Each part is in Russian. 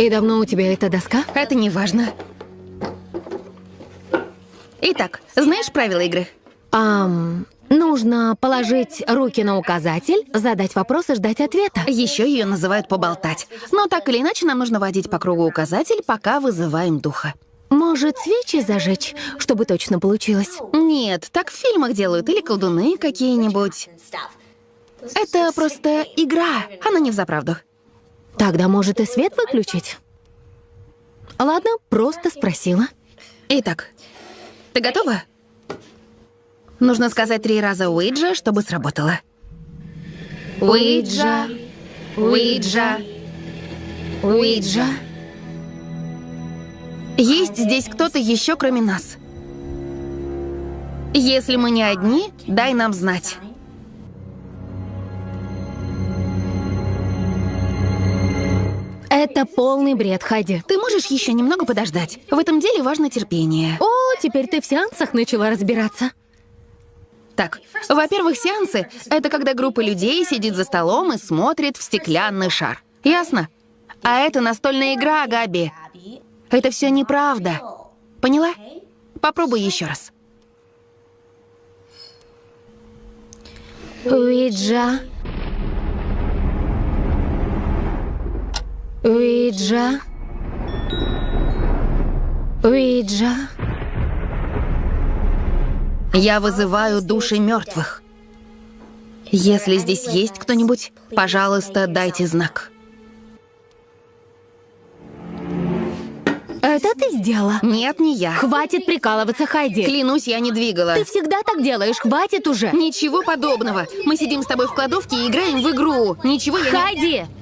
И давно у тебя эта доска? Это не важно. Итак, знаешь правила игры? Ам, нужно положить руки на указатель, задать вопрос и ждать ответа. Еще ее называют поболтать. Но так или иначе нам нужно водить по кругу указатель, пока вызываем духа. Может, свечи зажечь, чтобы точно получилось? Нет, так в фильмах делают или колдуны какие-нибудь. Это просто игра, она не взаправду. Тогда, может, и свет выключить? Ладно, просто спросила. Итак, ты готова? Нужно сказать три раза Уиджа, чтобы сработало. Уиджа, Уиджа, Уиджа. Есть здесь кто-то еще, кроме нас. Если мы не одни, дай нам знать. Это полный бред, Хайди. Ты можешь еще немного подождать? В этом деле важно терпение. О, теперь ты в сеансах начала разбираться. Так, во-первых, сеансы — это когда группа людей сидит за столом и смотрит в стеклянный шар. Ясно? А это настольная игра, Габи. Это все неправда. Поняла? Попробуй еще раз. Уиджа. Уиджа. Уиджа. Я вызываю души мертвых. Если здесь есть кто-нибудь, пожалуйста, дайте знак. Это ты сделала? Нет, не я. Хватит прикалываться, Хайди. Клянусь, я не двигала. Ты всегда так делаешь, хватит уже. Ничего подобного. Мы сидим с тобой в кладовке и играем в игру. Ничего я не...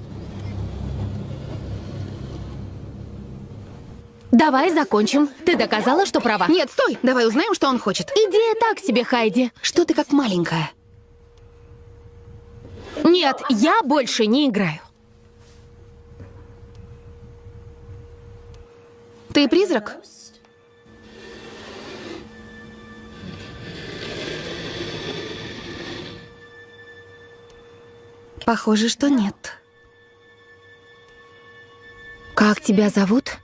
Давай закончим. Ты доказала, что права. Нет, стой! Давай узнаем, что он хочет. Идея так себе, Хайди. Что ты как маленькая? Нет, я больше не играю. Ты призрак? Похоже, что нет. Как тебя зовут?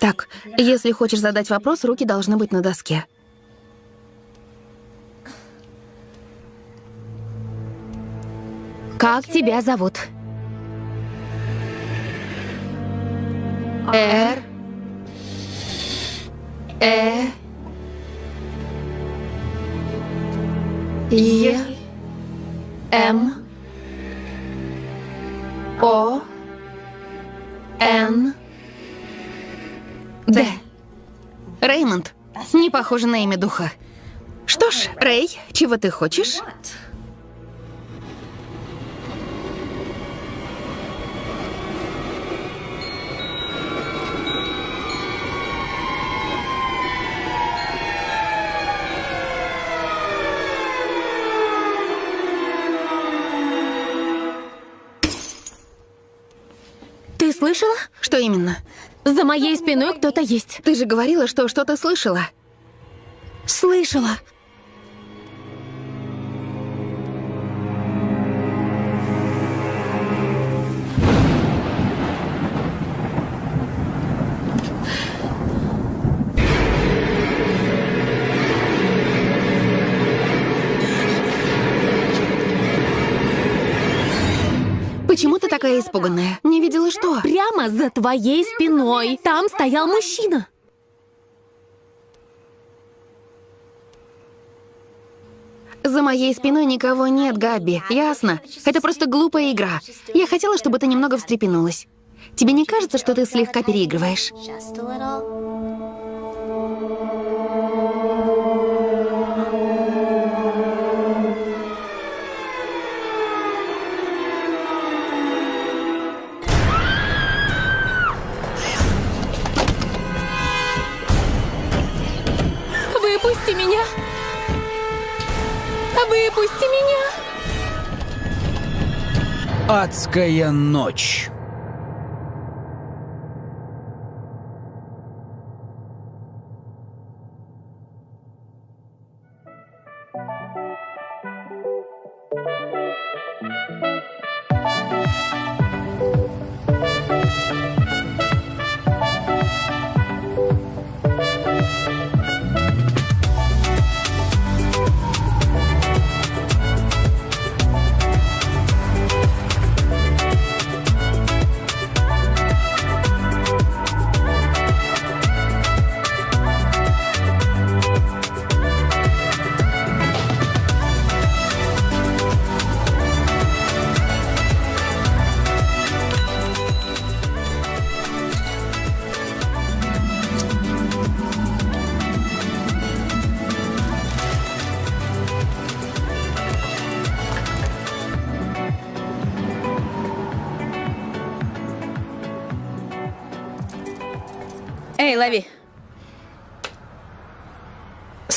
Так, если хочешь задать вопрос, руки должны быть на доске. Как тебя зовут? Р. Э. Е. М. О. Н. Д. Реймонд. Не похоже на имя духа. Что ж, Рэй, чего ты хочешь? Ты слышала? Что именно? За моей спиной кто-то есть. Ты же говорила, что что-то слышала. Слышала. Такая испуганная? Не видела что? Прямо за твоей спиной. Там стоял мужчина. За моей спиной никого нет, Габи. Ясно? Это просто глупая игра. Я хотела, чтобы ты немного встрепенулась. Тебе не кажется, что ты слегка переигрываешь? Выпусти меня. Адская ночь.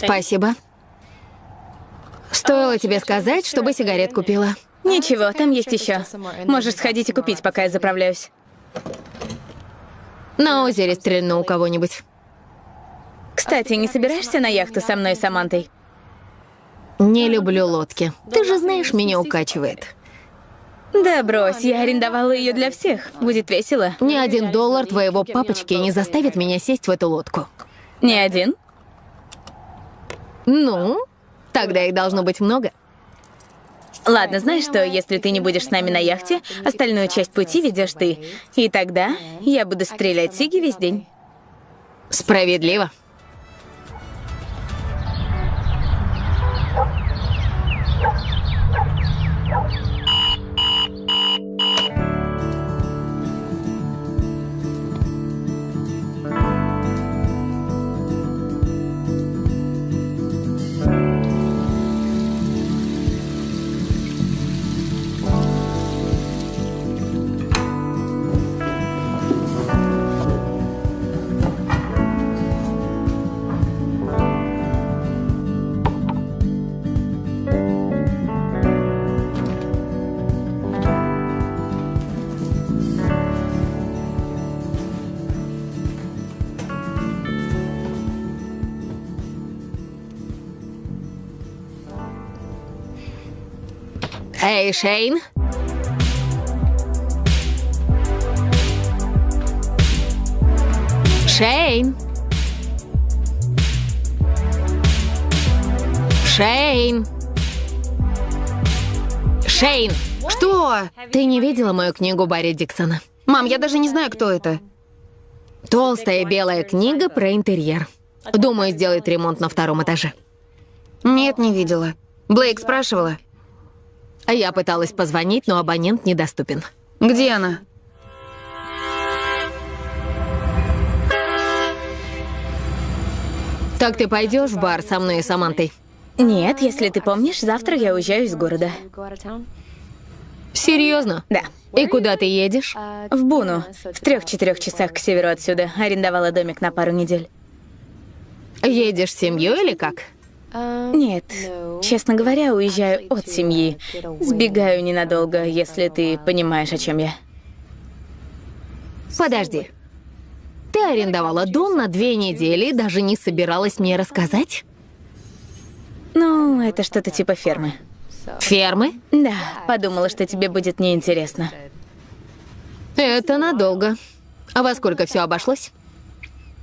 Спасибо. Стоило тебе сказать, чтобы сигарет купила. Ничего, там есть еще. Можешь сходить и купить, пока я заправляюсь. На озере стрельну у кого-нибудь. Кстати, не собираешься на яхту со мной и Самантой? Не люблю лодки. Ты же знаешь, меня укачивает. Да брось, я арендовала ее для всех. Будет весело. Ни один доллар твоего папочки не заставит меня сесть в эту лодку. Не один? Ну, тогда их должно быть много. Ладно, знаешь что, если ты не будешь с нами на яхте, остальную часть пути ведешь ты. И тогда я буду стрелять Сиги весь день. Справедливо. Эй, Шейн. Шейн. Шейн. Шейн. Что? Ты не видела мою книгу Барри Диксона? Мам, я даже не знаю, кто это. Толстая белая книга про интерьер. Думаю, сделает ремонт на втором этаже. Нет, не видела. Блейк спрашивала. А я пыталась позвонить, но абонент недоступен. Где она? Так ты пойдешь в бар со мной и Самантой? Нет, если ты помнишь, завтра я уезжаю из города. Серьезно? Да. И куда ты едешь? В Буну. В трех-четырех часах к северу отсюда. Арендовала домик на пару недель. Едешь с семьей или как? Нет. Честно говоря, уезжаю от семьи. Сбегаю ненадолго, если ты понимаешь, о чем я. Подожди. Ты арендовала дом на две недели и даже не собиралась мне рассказать? Ну, это что-то типа фермы. Фермы? Да, подумала, что тебе будет неинтересно. Это надолго. А во сколько все обошлось?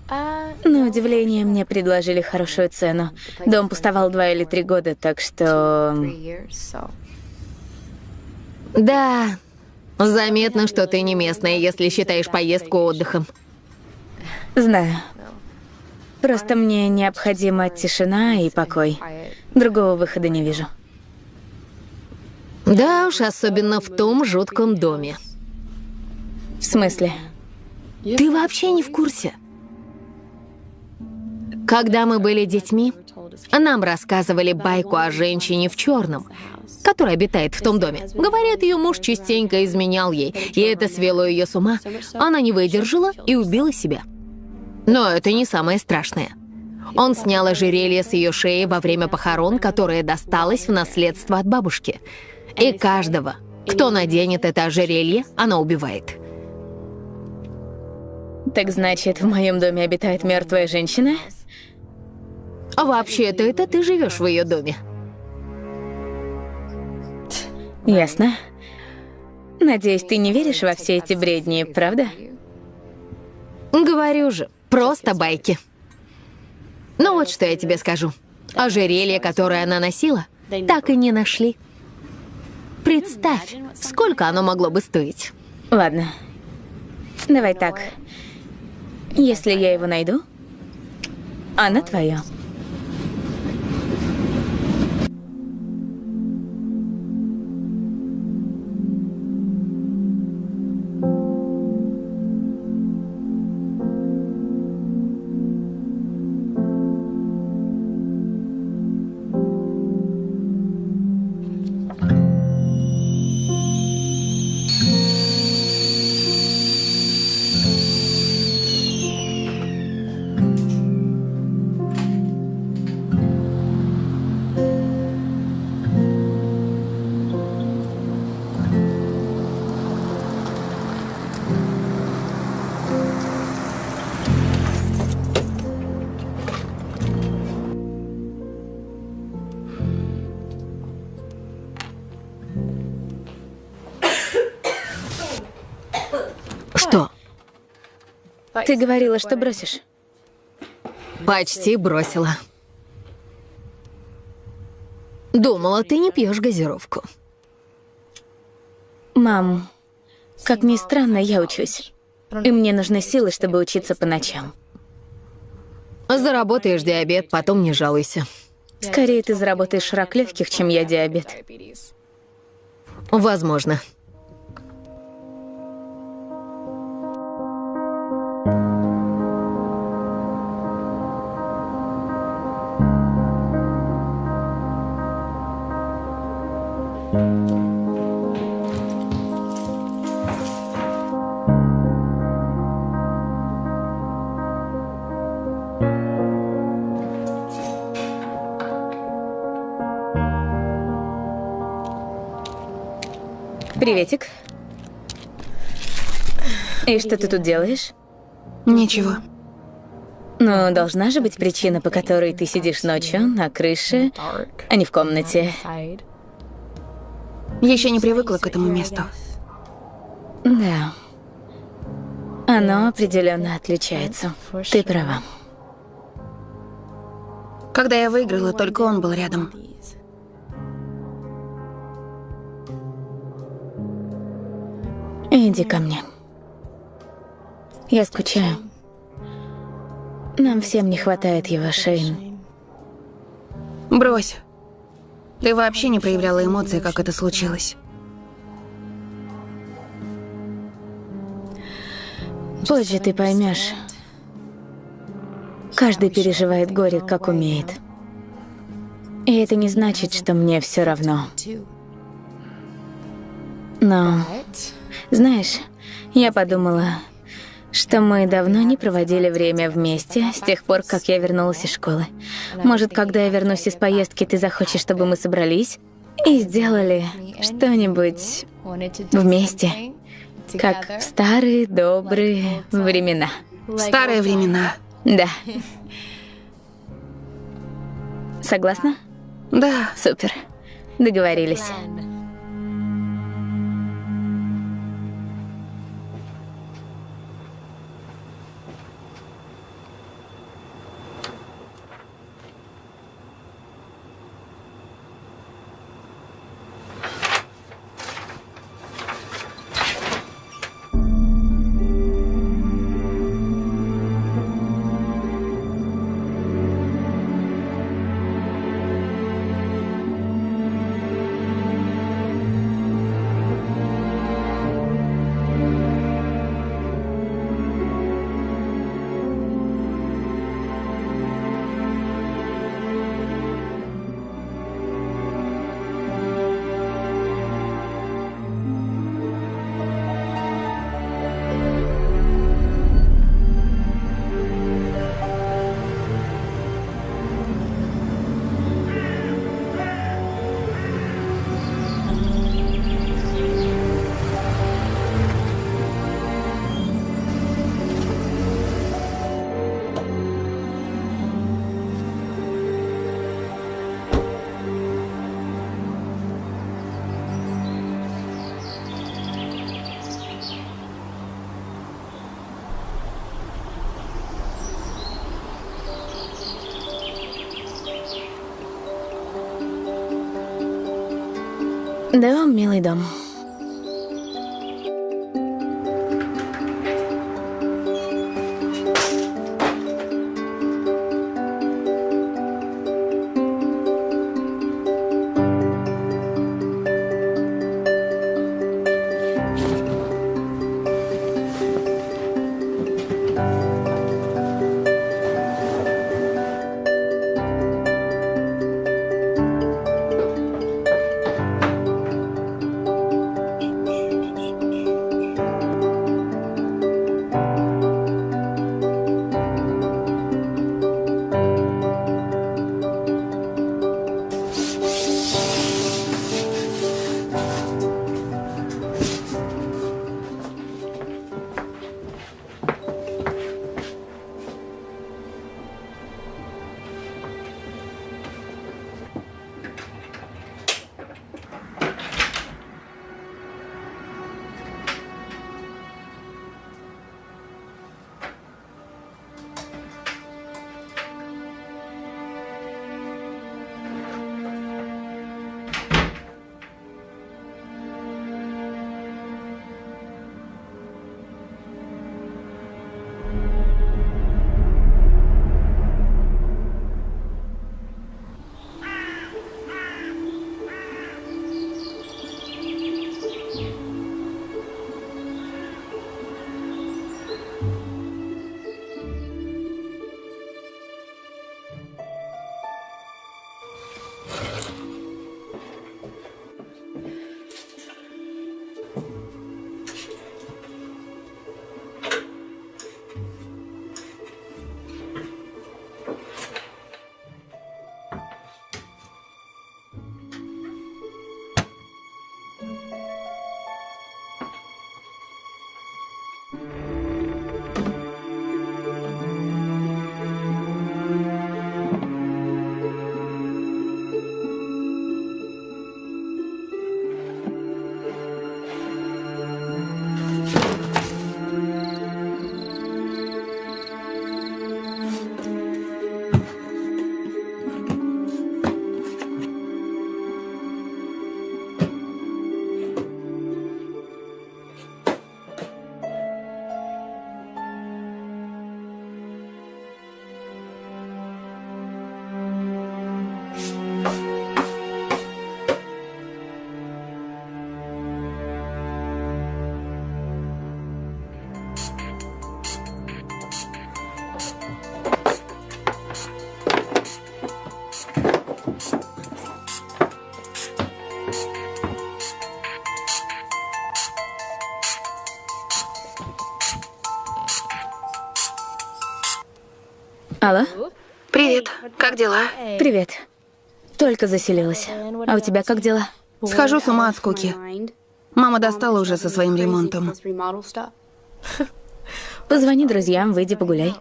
На удивление, мне предложили хорошую цену. Дом пустовал два или три года, так что... Да, заметно, что ты не местная, если считаешь поездку отдыхом. Знаю. Просто мне необходима тишина и покой. Другого выхода не вижу. Да уж, особенно в том жутком доме. В смысле? Ты вообще не в курсе? Когда мы были детьми, нам рассказывали байку о женщине в черном, которая обитает в том доме. Говорят, ее муж частенько изменял ей, и это свело ее с ума. Она не выдержала и убила себя. Но это не самое страшное. Он снял ожерелье с ее шеи во время похорон, которое досталось в наследство от бабушки. И каждого, кто наденет это ожерелье, она убивает. Так значит, в моем доме обитает мертвая женщина? А вообще-то это ты живешь в ее доме. Ясно. Надеюсь, ты не веришь во все эти бредни, правда? Говорю же, просто байки. Ну вот что я тебе скажу. Ожерелье, которое она носила, так и не нашли. Представь, сколько оно могло бы стоить. Ладно. Давай так. Если я его найду, она твоя. Ты говорила, что бросишь. Почти бросила. Думала, ты не пьешь газировку. Мам, как ни странно, я учусь. И мне нужны силы, чтобы учиться по ночам. Заработаешь диабет, потом не жалуйся. Скорее ты заработаешь рак легких, чем я диабет. Возможно. Приветик. И что ты тут делаешь? Ничего. Ну, должна же быть причина, по которой ты сидишь ночью на крыше, а не в комнате. Еще не привыкла к этому месту. Да. Оно определенно отличается. Ты права. Когда я выиграла, только он был рядом. Иди ко мне. Я скучаю. Нам всем не хватает его, Шейн. Брось. Ты вообще не проявляла эмоций, как это случилось. Позже ты поймешь. Каждый переживает горе, как умеет. И это не значит, что мне все равно. Но, знаешь, я подумала, что мы давно не проводили время вместе, с тех пор, как я вернулась из школы. Может, когда я вернусь из поездки, ты захочешь, чтобы мы собрались и сделали что-нибудь вместе, как в старые добрые времена. В старые времена. Да. Согласна? Да. Супер. Договорились. Дом, милый дом. Как дела? Привет. Только заселилась. А у тебя как дела? Схожу с ума от скуки. Мама достала уже со своим ремонтом. Позвони друзьям, выйди погуляй.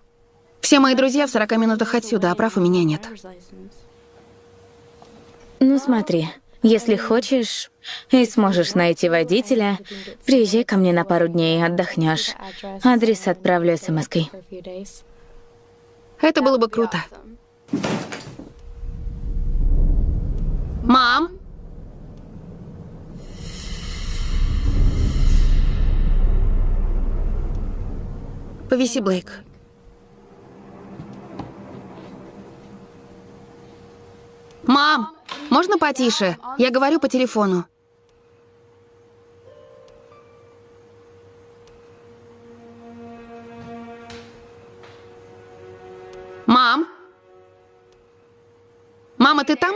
Все мои друзья в 40 минутах отсюда, а прав у меня нет. Ну смотри, если хочешь и сможешь найти водителя, приезжай ко мне на пару дней, отдохнешь. Адрес отправлю смс-кой. Это было бы круто. Мам? Повиси, Блейк. Мам, можно потише? Я говорю по телефону. Мам? Мама, ты там?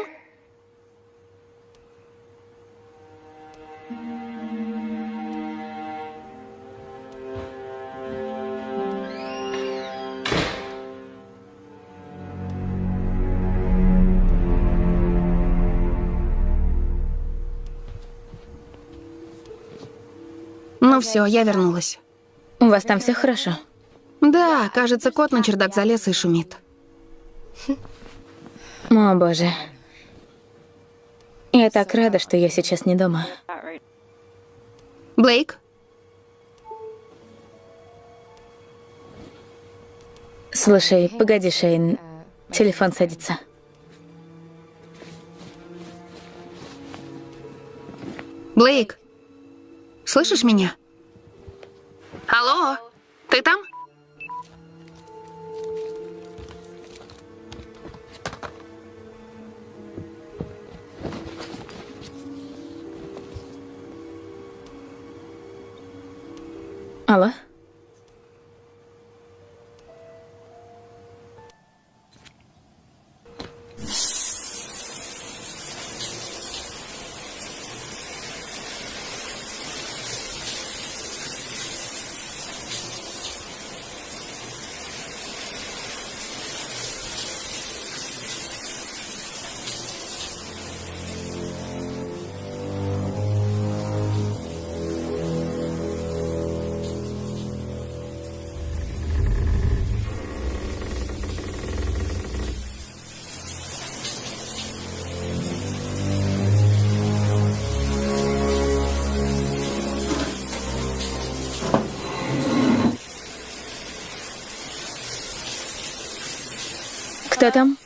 Ну все, я вернулась. У вас там все хорошо? Да, кажется, кот на чердак залез и шумит. О, боже. Я так рада, что я сейчас не дома. Блейк? Слушай, погоди, Шейн. Телефон садится. Блейк? Слышишь меня? Алло, ты там? Алло? Кто там?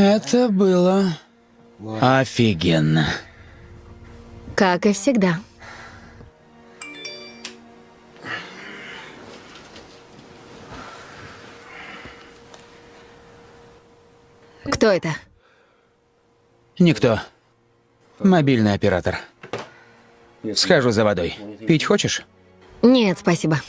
Это было офигенно. Как и всегда. Кто это? Никто. Мобильный оператор. Схожу за водой. Пить хочешь? Нет, спасибо.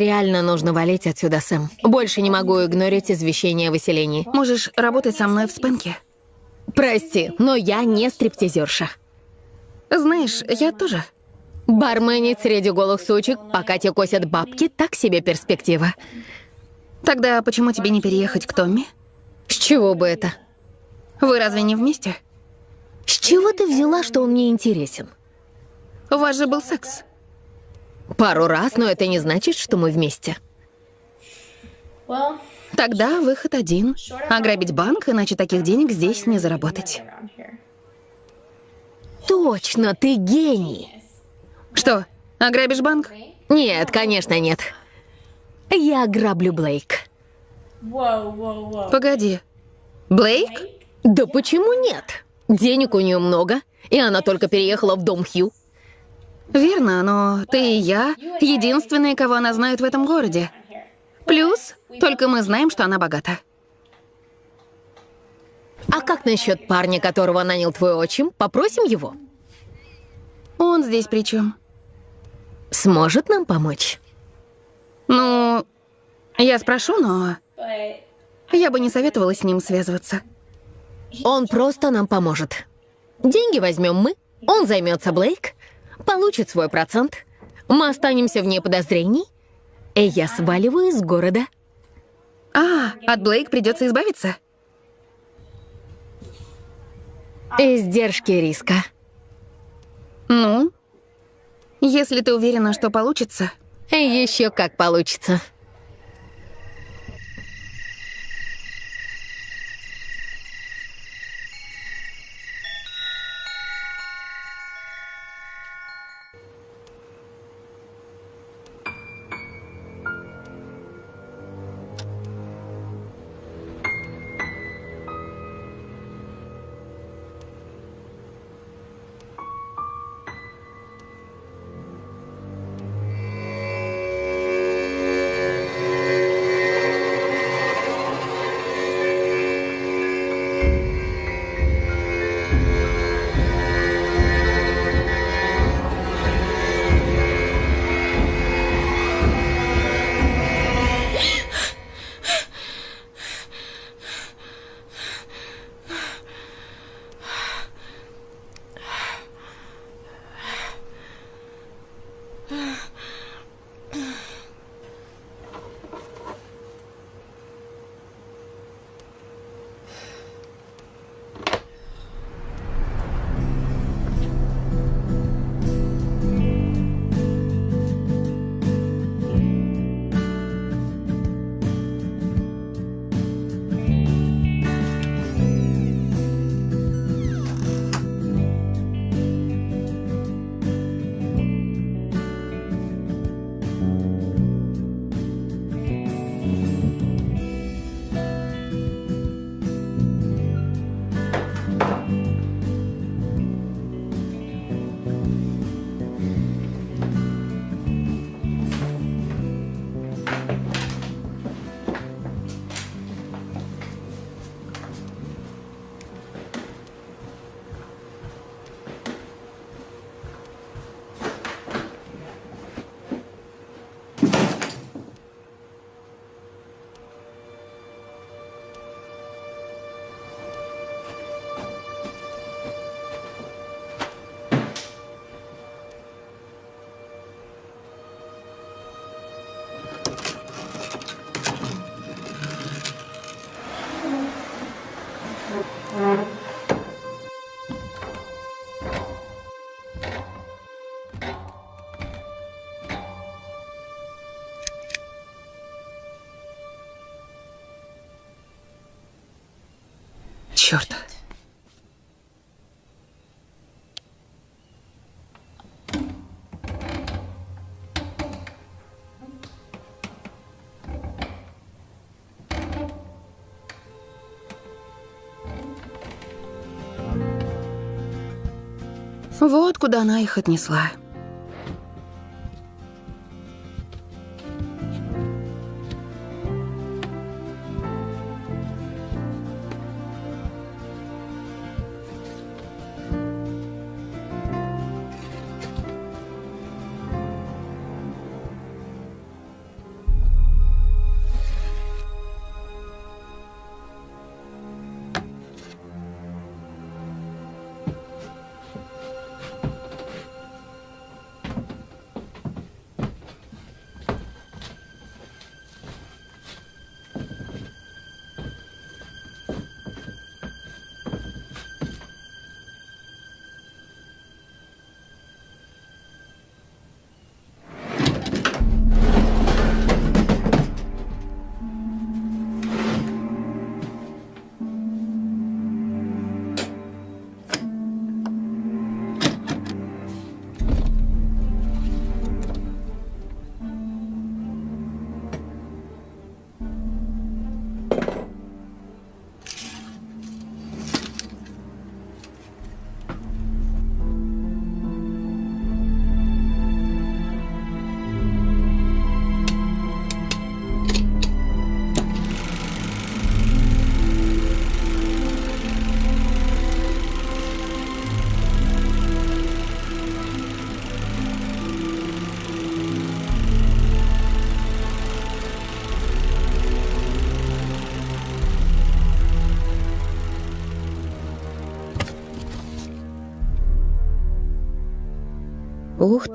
Реально нужно валить отсюда, Сэм. Больше не могу игнорить извещение о выселении. Можешь работать со мной в спенке. Прости, но я не стриптизерша. Знаешь, я тоже. Барменить среди голых сучек, пока те косят бабки, так себе перспектива. Тогда почему тебе не переехать к Томми? С чего бы это? Вы разве не вместе? С чего ты взяла, что он мне интересен? У вас же был секс. Пару раз, но это не значит, что мы вместе. Тогда выход один. Ограбить банк, иначе таких денег здесь не заработать. Точно, ты гений. Что, ограбишь банк? Нет, конечно, нет. Я ограблю Блейк. Погоди. Блейк? Да почему нет? Денег у нее много, и она только переехала в дом Хью. Верно, но ты и я единственные, кого она знает в этом городе. Плюс, только мы знаем, что она богата. А как насчет парня, которого нанял твой отчим? Попросим его. Он здесь при чем? Сможет нам помочь? Ну, я спрошу, но я бы не советовала с ним связываться. Он просто нам поможет. Деньги возьмем мы, он займется Блейк, получит свой процент, мы останемся вне подозрений, и я сваливаю из города. А, от Блейк придется избавиться? Издержки риска. Ну, если ты уверена, что получится. И еще как получится. Черт. Вот куда она их отнесла.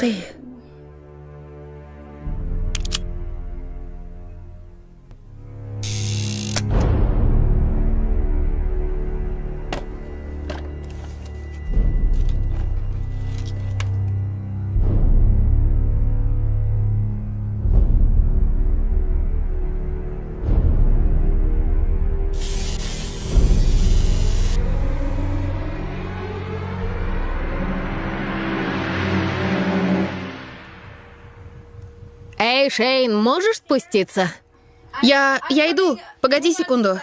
对 Эй, Шейн, можешь спуститься? Я... я иду. Погоди секунду.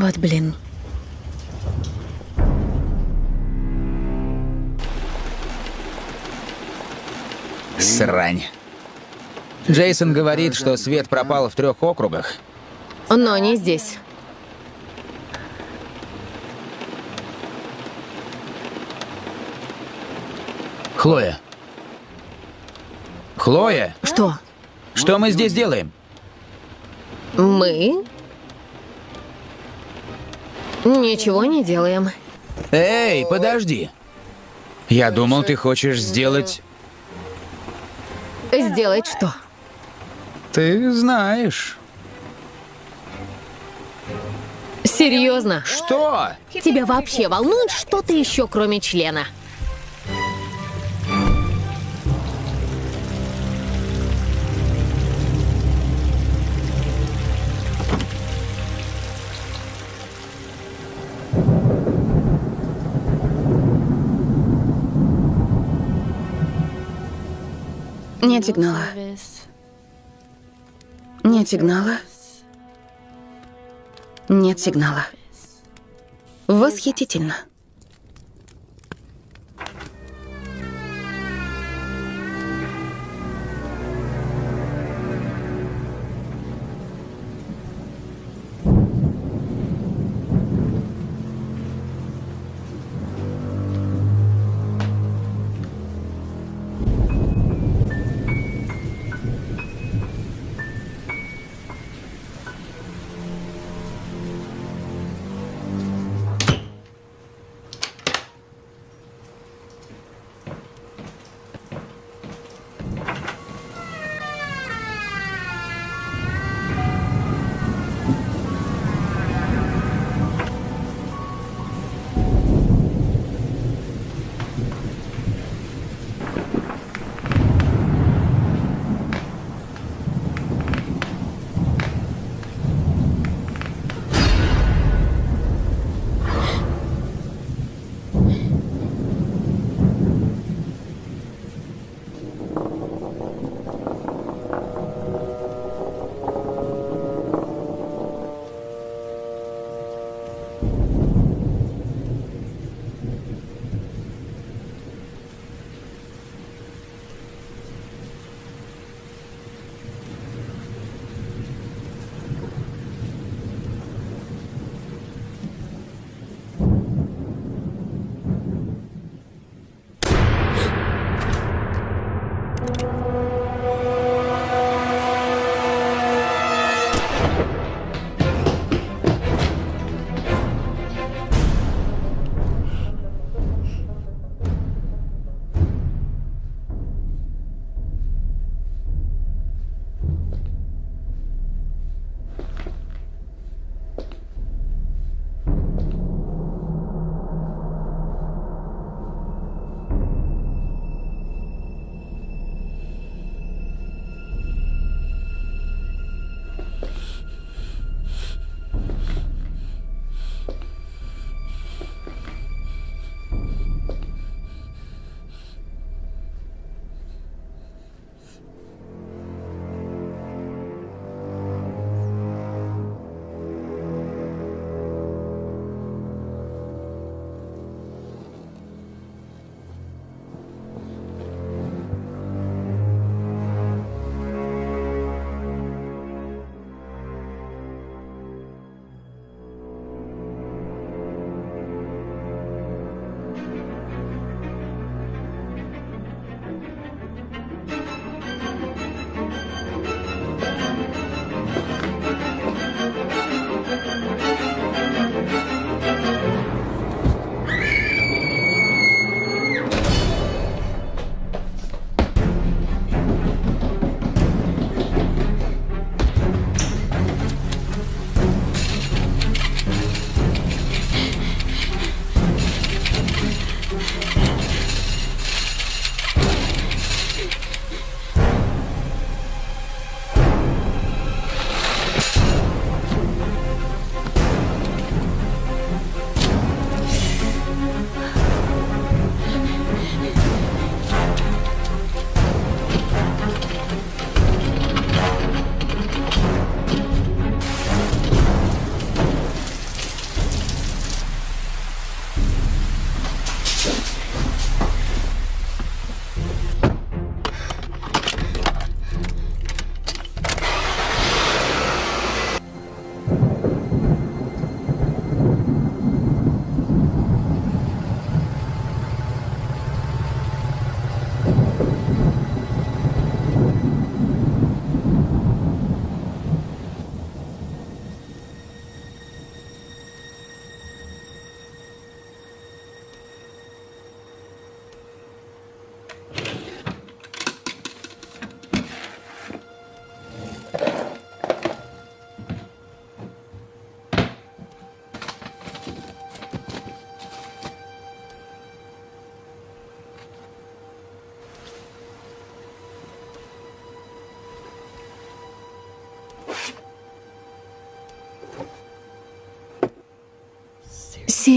Вот блин. Срань. Джейсон говорит, что свет пропал в трех округах. Но не здесь. Хлоя. Хлоя, Что? что мы здесь делаем? Мы? Ничего не делаем. Эй, подожди. Я думал, ты хочешь сделать... Сделать что? Ты знаешь. Серьезно? Что? Тебя вообще волнует что-то еще, кроме члена? Нет сигнала. Нет сигнала. Нет сигнала. Восхитительно.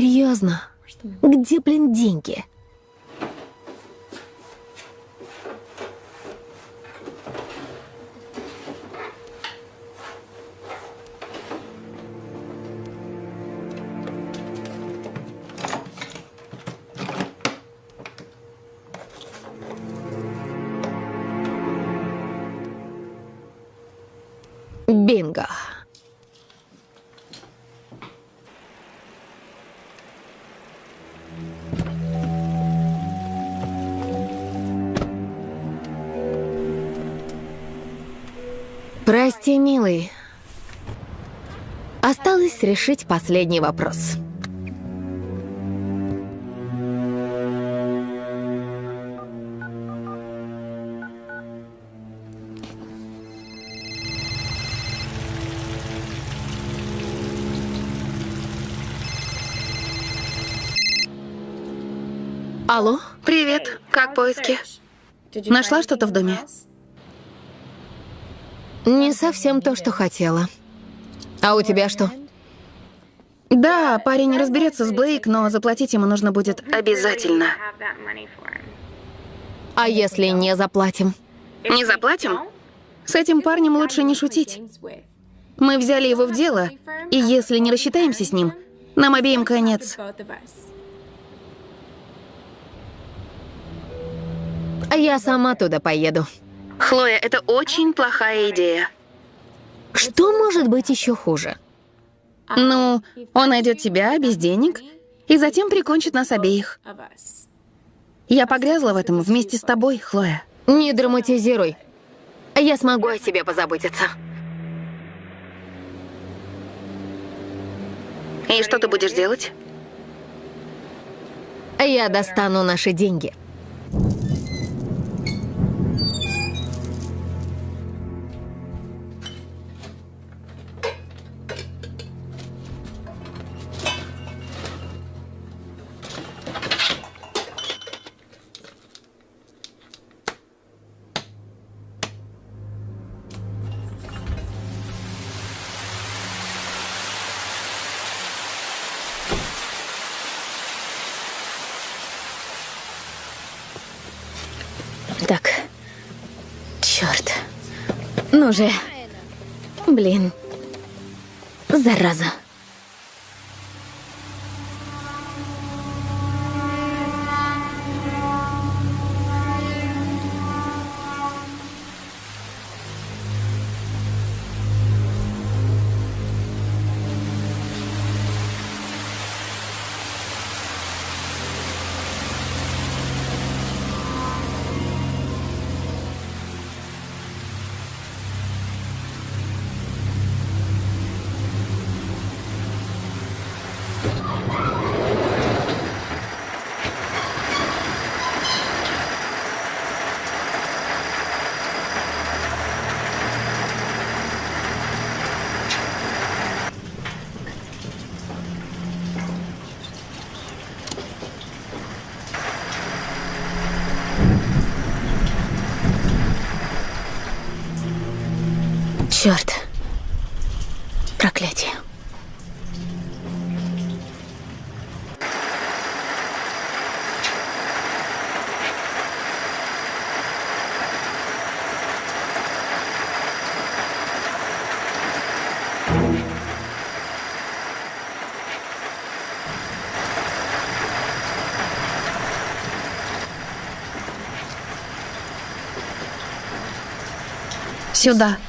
Серьезно? Где, блин, деньги? Бинго. Прости, милый. Осталось решить последний вопрос. Алло? Привет, как поиски? Нашла что-то в доме? Не совсем то, что хотела. А у тебя что? Да, парень разберется с Блейк, но заплатить ему нужно будет обязательно. А если не заплатим? Не заплатим? С этим парнем лучше не шутить. Мы взяли его в дело, и если не рассчитаемся с ним, нам обеим конец. Я сама туда поеду. Хлоя, это очень плохая идея. Что может быть еще хуже? Ну, он найдет тебя без денег и затем прикончит нас обеих. Я погрязла в этом вместе с тобой, Хлоя. Не драматизируй. Я смогу о себе позаботиться. И что ты будешь делать? Я достану наши деньги. Ну же. Блин. Зараза. Сюда.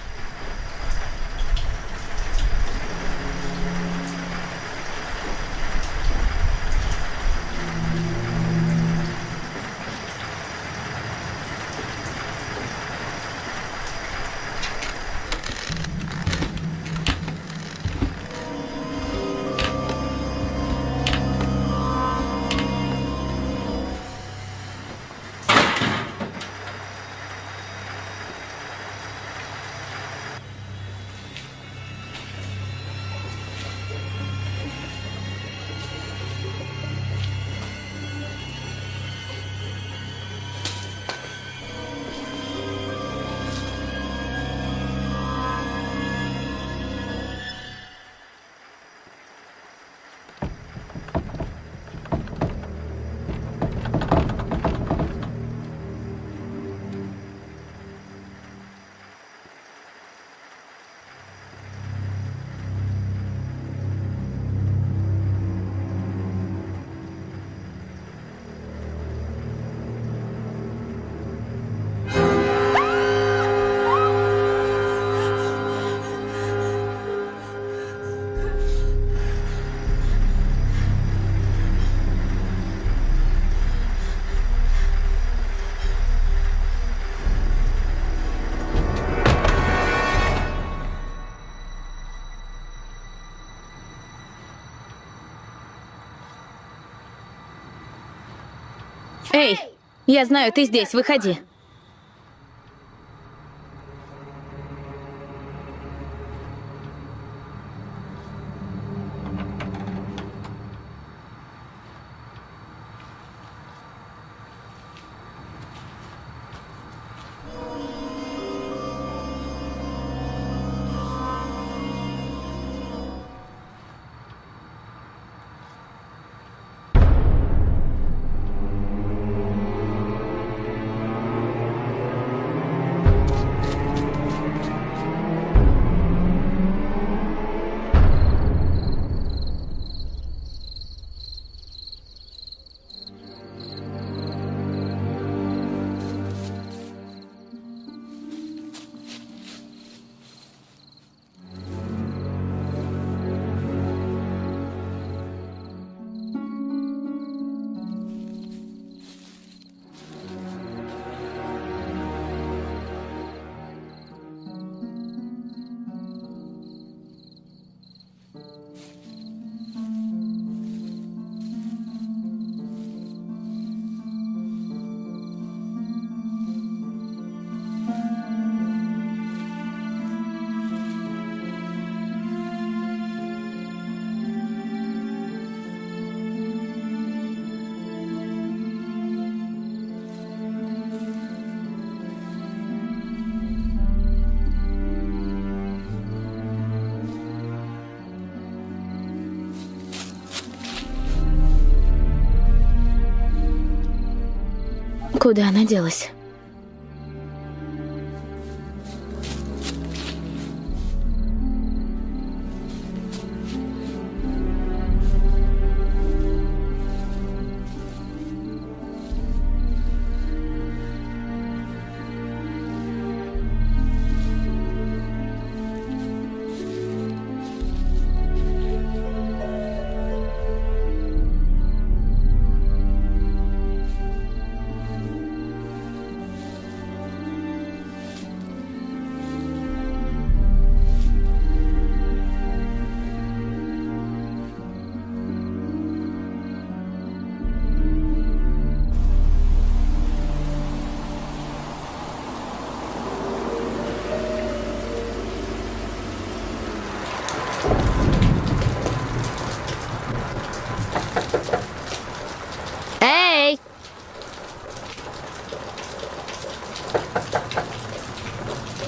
Эй, я знаю, ты здесь, выходи. Куда она делась?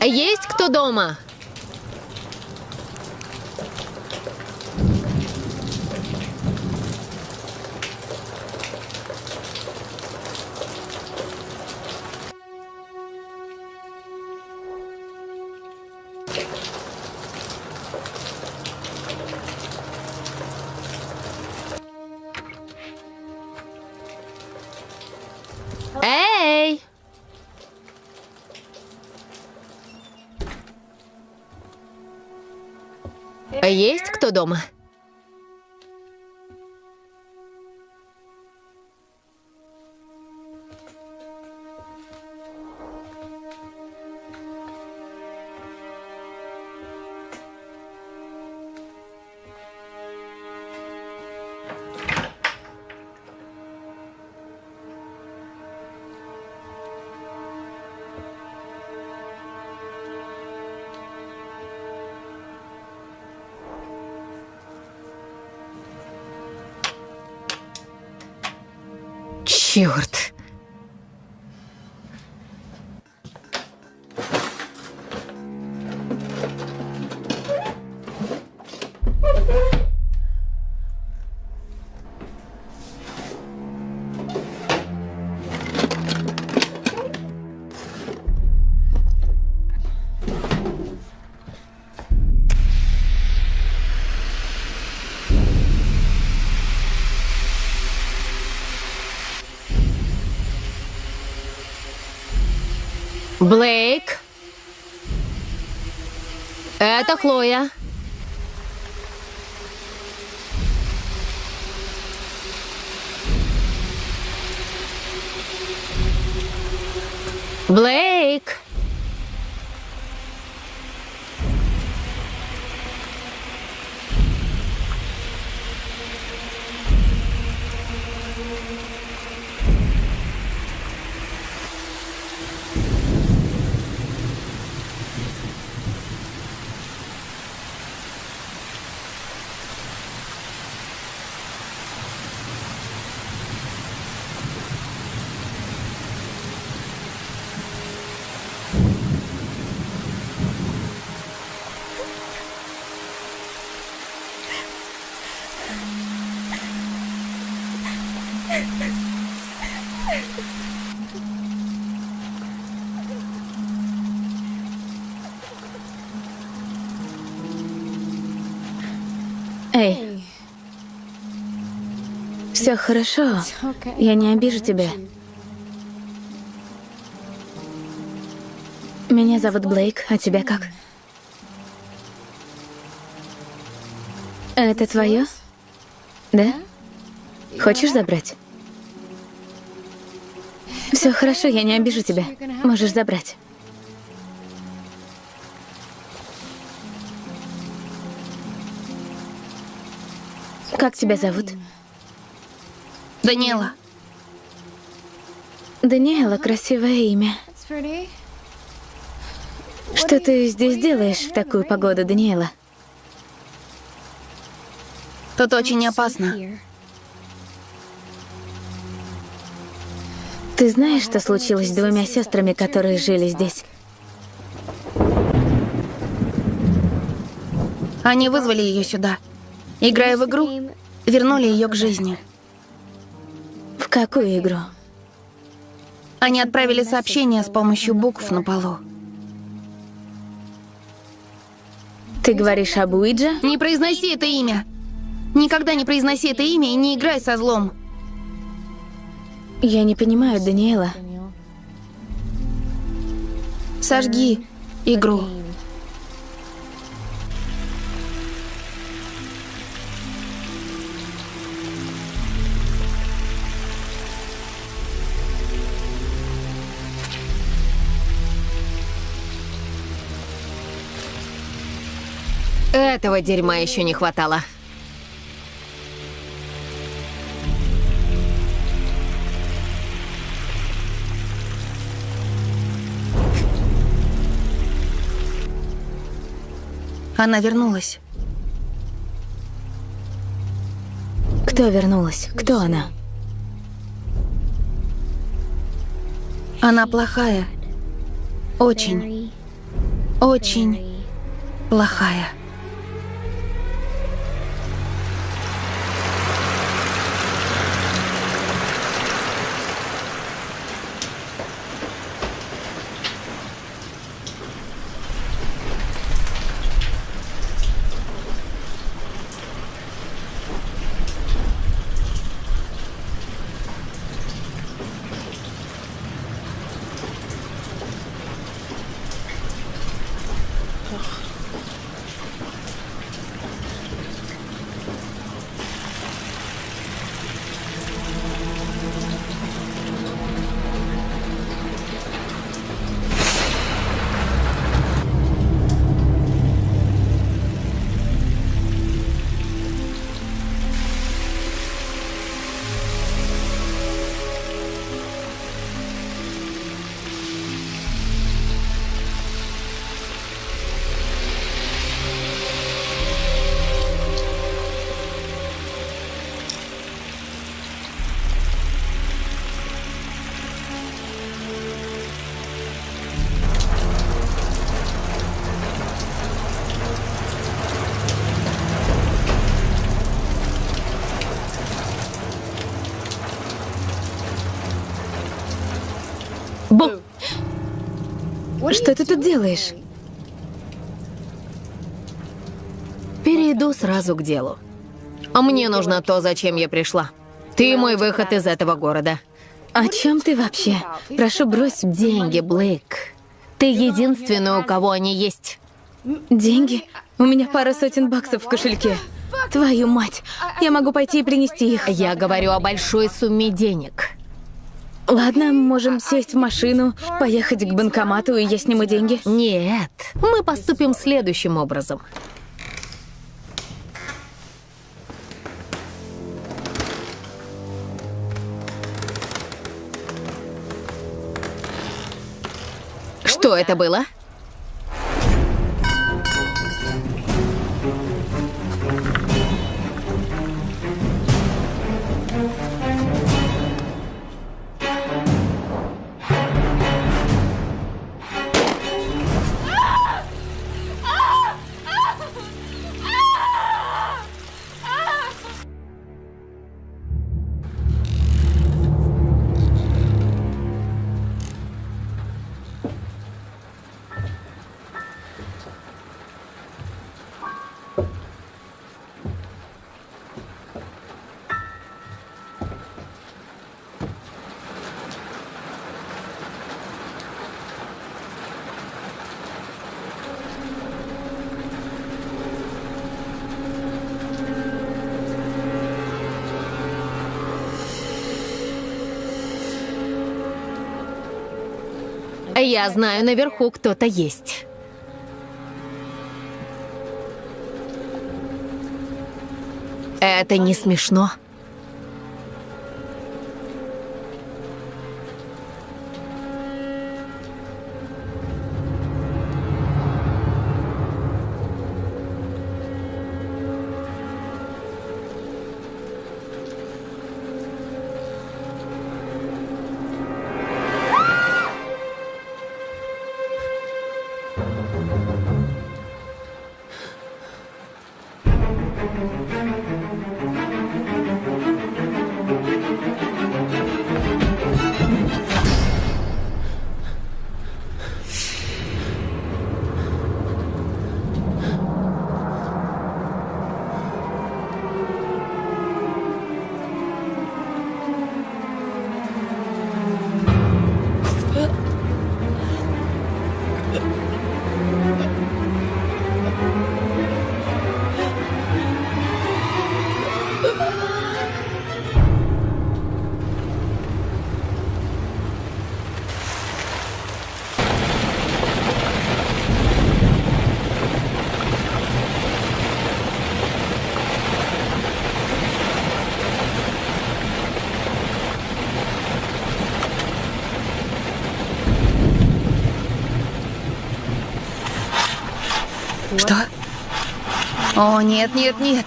Есть кто дома? Кто дома? Черт! Блейк. Это Хлоя. Блейк. Хорошо. Я не обижу тебя. Меня зовут Блейк, а тебя как? Это твое? Да? Хочешь забрать? Все хорошо, я не обижу тебя. Можешь забрать. Как тебя зовут? Даниэла, Даниэла, красивое имя. Что ты здесь делаешь в такую погоду, Даниэла? тут очень опасно. Ты знаешь, что случилось с двумя сестрами, которые жили здесь? Они вызвали ее сюда. Играя в игру, вернули ее к жизни. Какую игру? Они отправили сообщение с помощью букв на полу. Ты говоришь об Уиджа? Не произноси это имя. Никогда не произноси это имя и не играй со злом. Я не понимаю, Даниэла. Сожги игру. Этого дерьма еще не хватало. Она вернулась. Кто вернулась? Кто она? Она плохая. Очень, очень плохая. Что ты тут делаешь? Перейду сразу к делу. А мне нужно то, зачем я пришла. Ты мой выход из этого города. О чем ты вообще? Прошу, брось Деньги, Блейк. Ты единственный, у кого они есть. деньги. У меня пара сотен баксов в кошельке. Твою мать! Я могу пойти и принести их. Я говорю о большой сумме денег. Ладно, можем сесть в машину, поехать к банкомату, и я сниму деньги. Нет, мы поступим следующим образом. Что это было? Я знаю, наверху кто-то есть. Это не смешно. О, нет, нет, нет.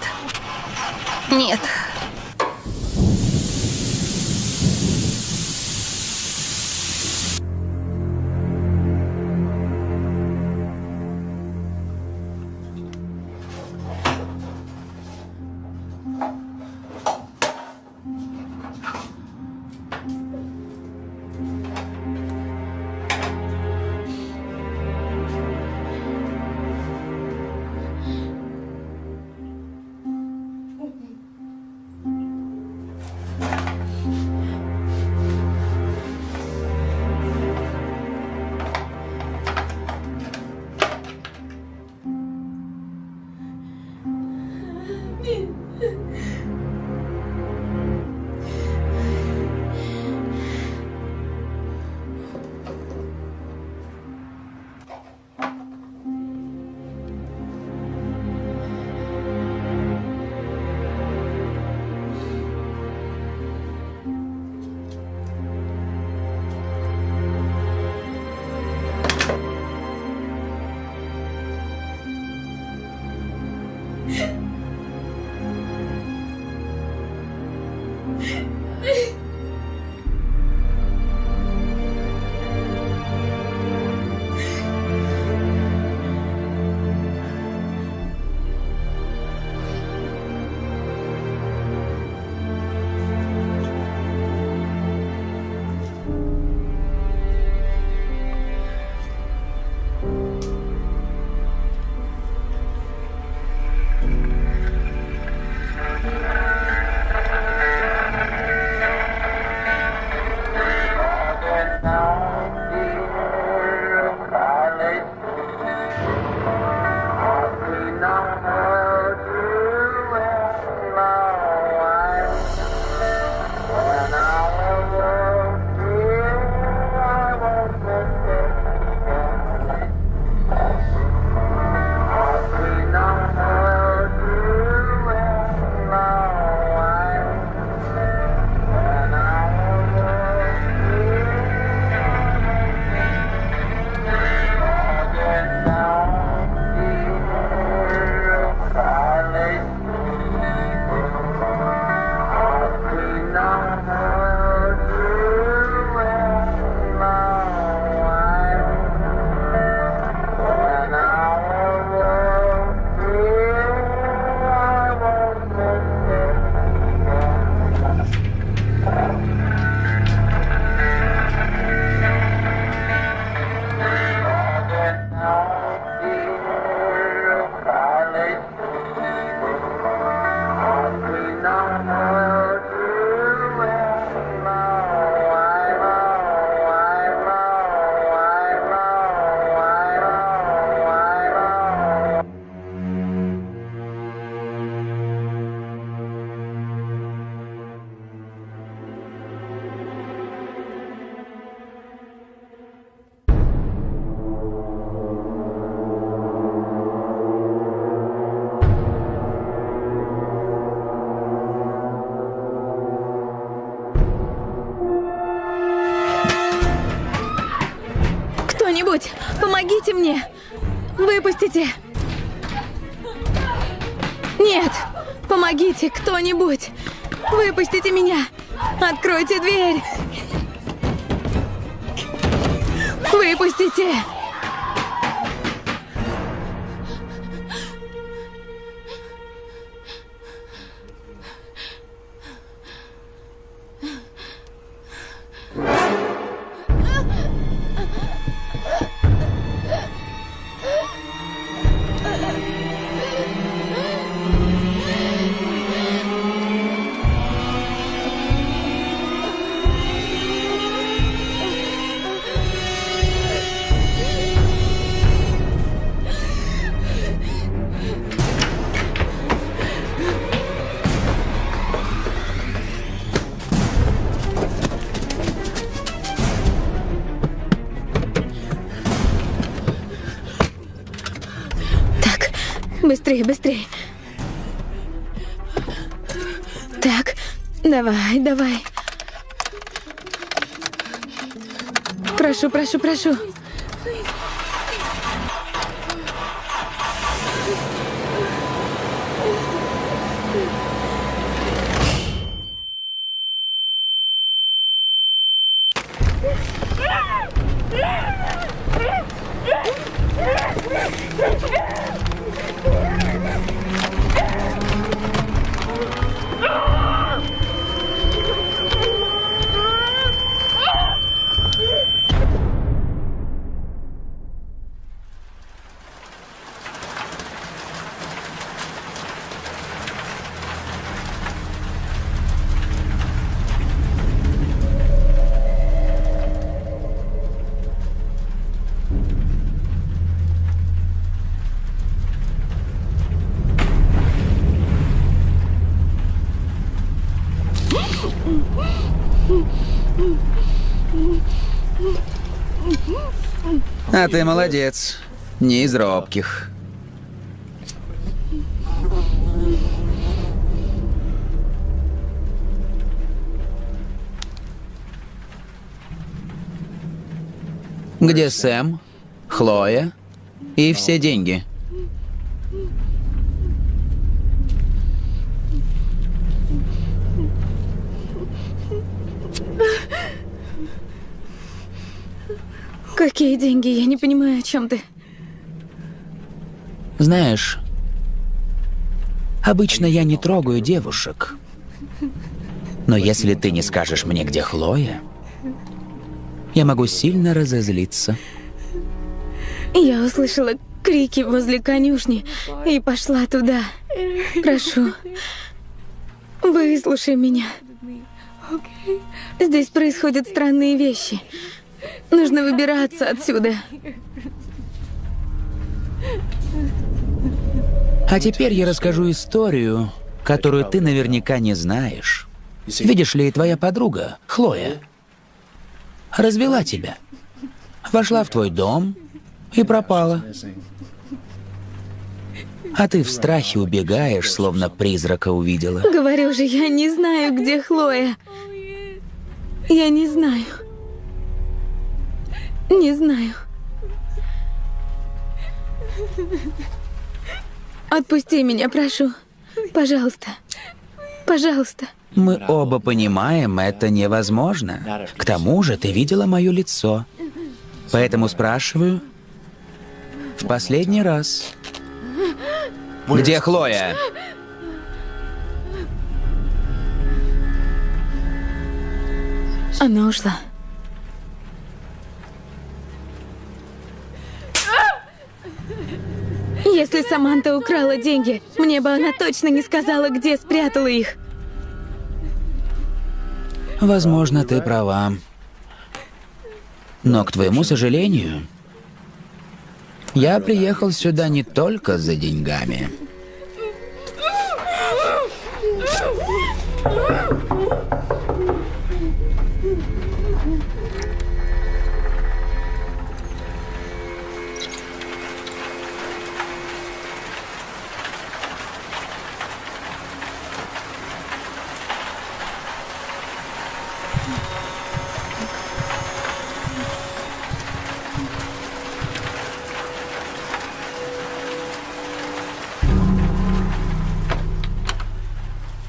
Кто-нибудь! Выпустите меня! Откройте дверь! Выпустите! Быстрее, быстрее. Так, давай, давай. Прошу, прошу, прошу. А ты молодец. Не из робких. Где Сэм, Хлоя и все деньги? Какие деньги? Я не понимаю, о чем ты. Знаешь, обычно я не трогаю девушек. Но если ты не скажешь мне, где Хлоя, я могу сильно разозлиться. Я услышала крики возле конюшни и пошла туда. Прошу, выслушай меня. Здесь происходят странные вещи. Нужно выбираться отсюда. А теперь я расскажу историю, которую ты наверняка не знаешь. Видишь ли, твоя подруга, Хлоя, развела тебя. Вошла в твой дом и пропала. А ты в страхе убегаешь, словно призрака увидела. Говорю же, я не знаю, где Хлоя. Я не знаю. Не знаю. Отпусти меня, прошу. Пожалуйста. Пожалуйста. Мы оба понимаем, это невозможно. К тому же ты видела мое лицо. Поэтому спрашиваю в последний раз. Где Хлоя? Она ушла. Если Саманта украла деньги, мне бы она точно не сказала, где спрятала их. Возможно, ты права. Но, к твоему сожалению, я приехал сюда не только за деньгами.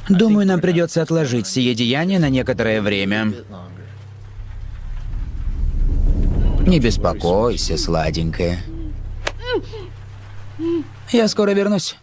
Думаю, нам придется отложить сие деяние на некоторое время. Не беспокойся, сладенькая. Я скоро вернусь.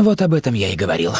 Вот об этом я и говорил.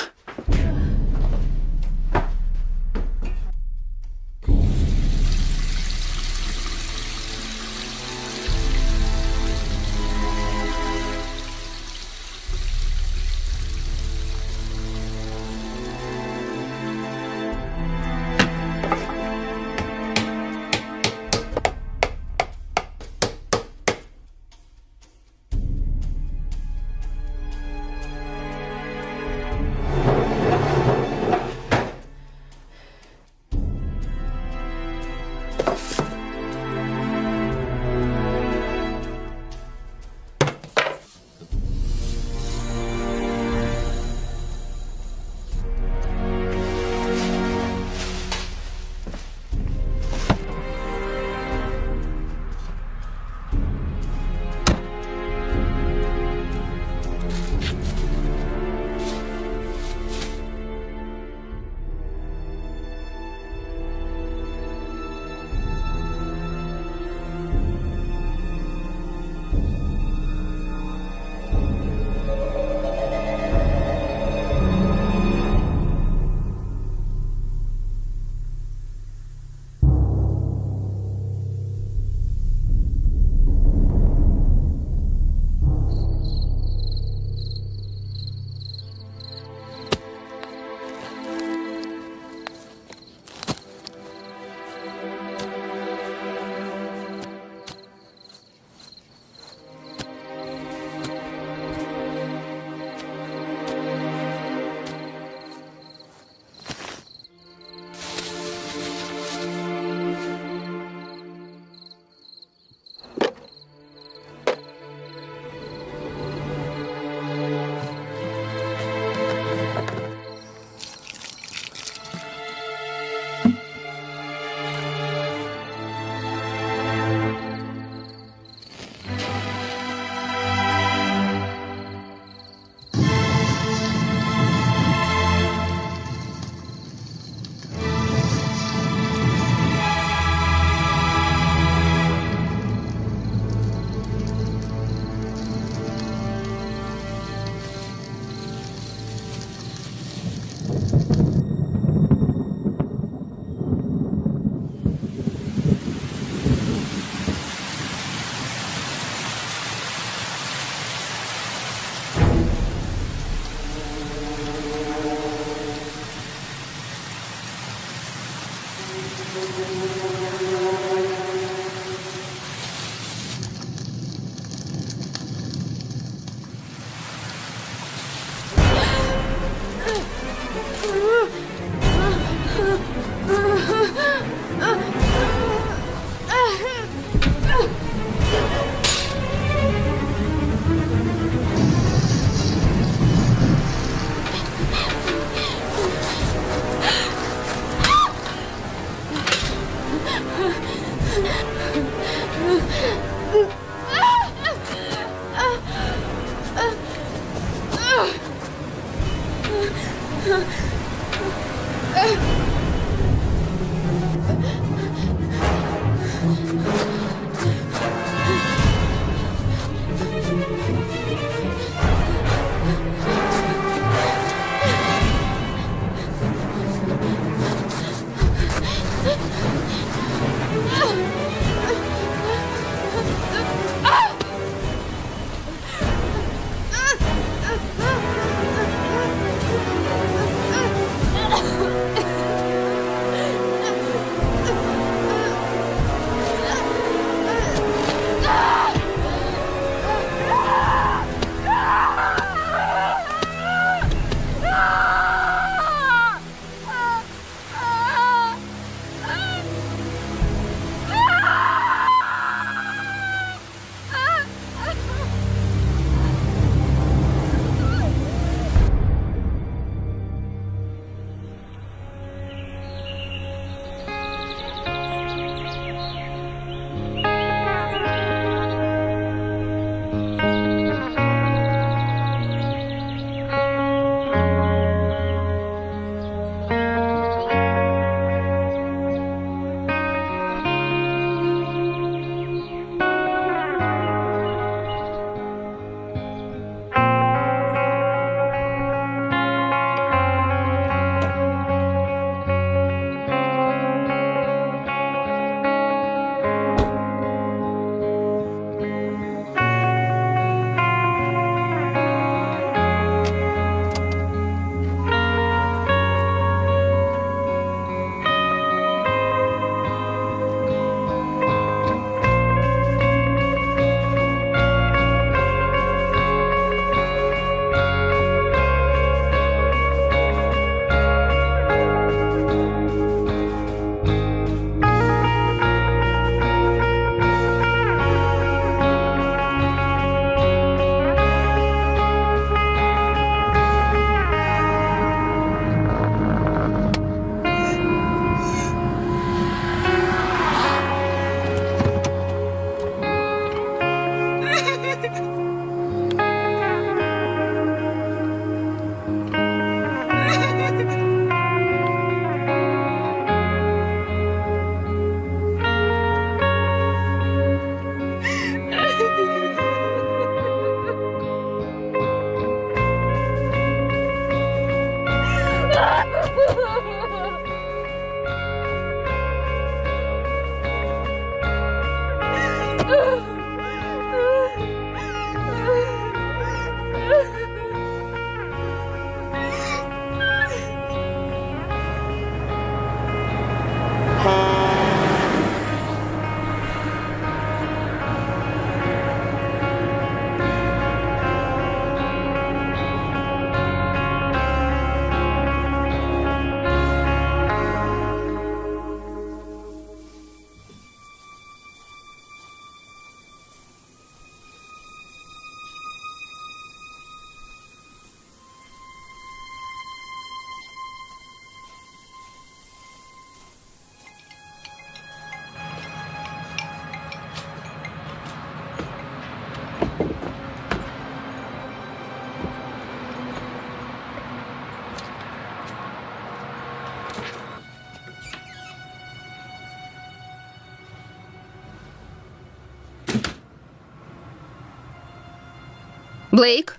Блейк?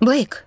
Блейк?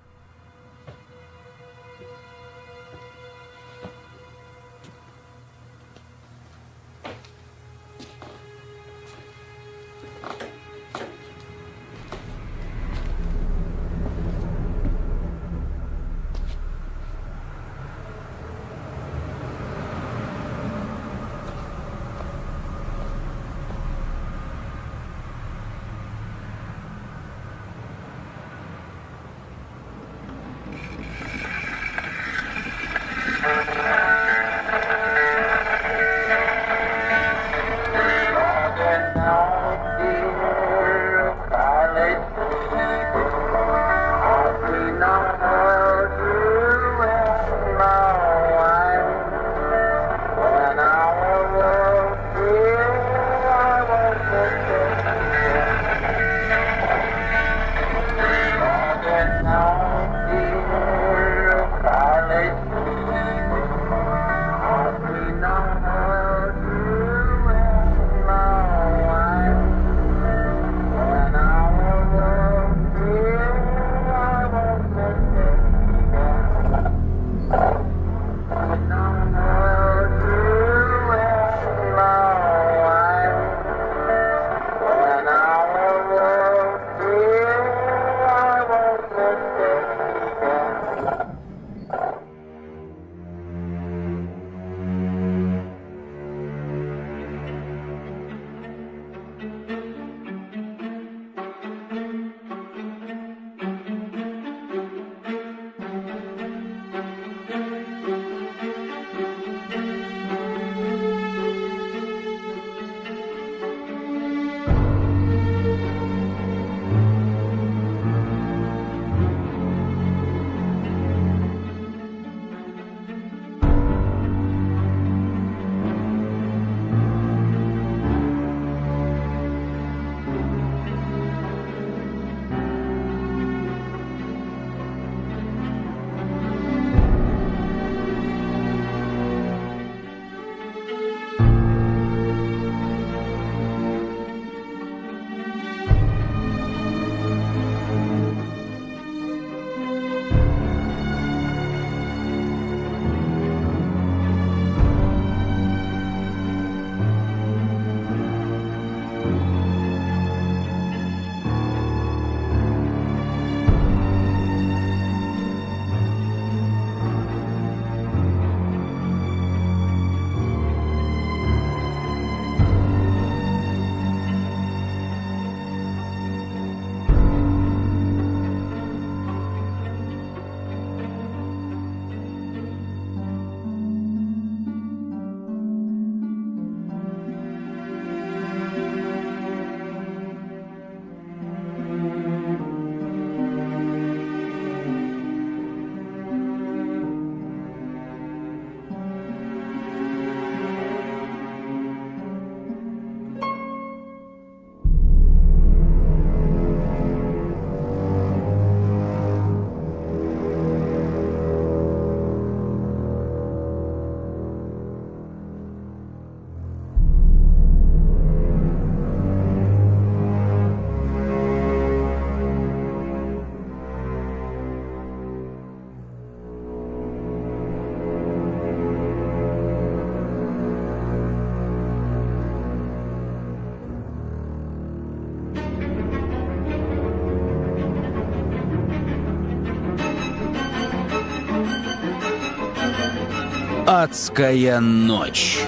Адская ночь.